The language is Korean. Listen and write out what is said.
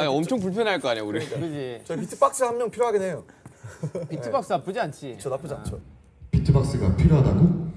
아니 엄청 불편할 거 아니야 우리. 그러니까. 그지 저 비트박스 한 명 필요하긴 해요. 비트박스 나쁘지 않지 저 나쁘지 않죠. 아. 비트박스가 필요하다고?